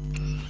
Mm-hmm.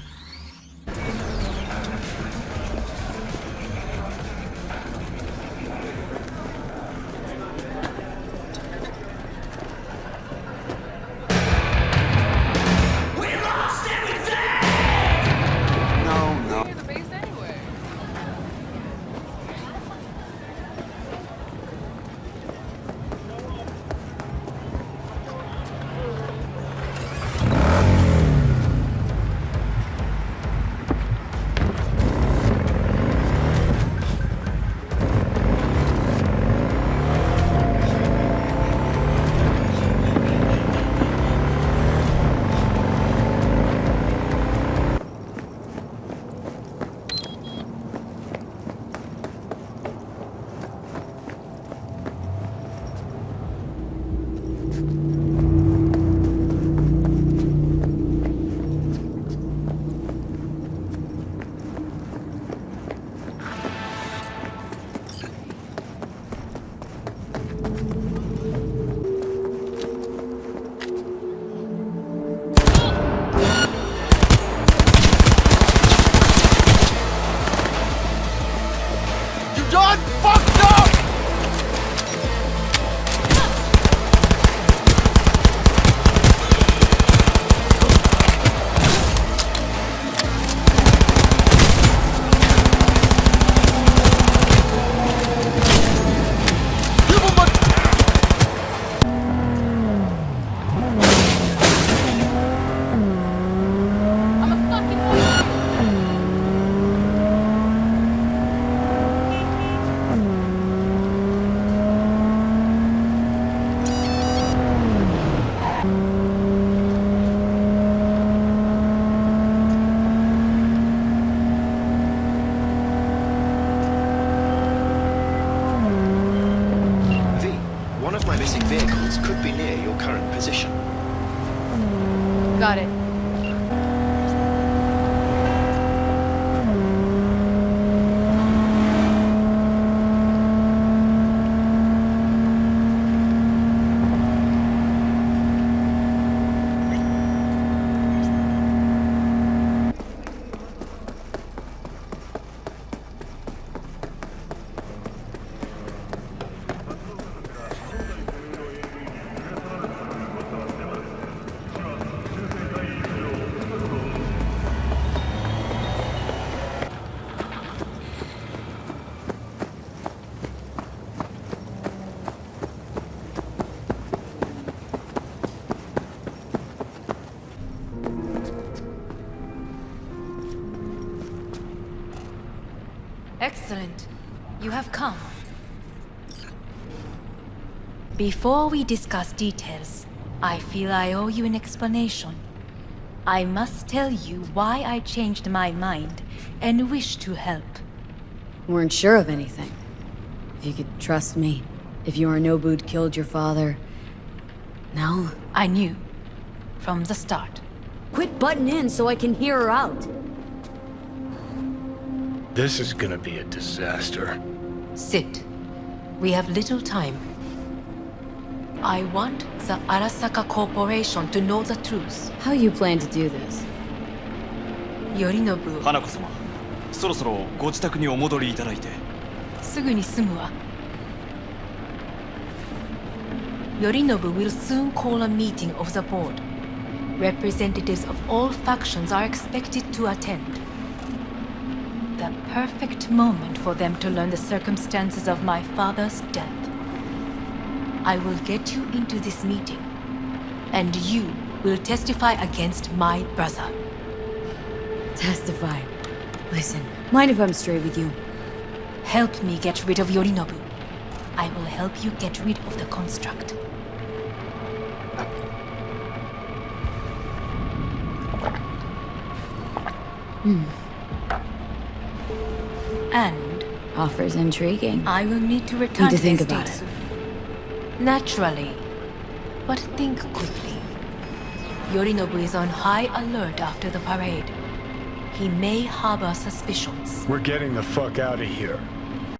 Missing vehicles could be near your current position. Got it. Excellent. You have come. Before we discuss details, I feel I owe you an explanation. I must tell you why I changed my mind and wish to help. Weren't sure of anything. If you could trust me. If Yorinobu'd killed your father. No? I knew. From the start. Quit butting in so I can hear her out. This is gonna be a disaster. Sit. We have little time. I want the Arasaka Corporation to know the truth. How you plan to do this? Yorinobu, 花子様そろそろご自宅にお戻りいただいてすぐに済むわ。Yorinobu will soon call a meeting of the board. Representatives of all factions are expected to attend. The perfect moment for them to learn the circumstances of my father's death. I will get you into this meeting, and you will testify against my brother. Testify. Listen, mind if I'm straight with you? Help me get rid of Yorinobu. I will help you get rid of the construct. Hmm. And Offers intriguing. I will need to return Need to to think the about States. Naturally. But think quickly. Yorinobu is on high alert after the parade. He may harbor suspicions. We're getting the fuck out of here.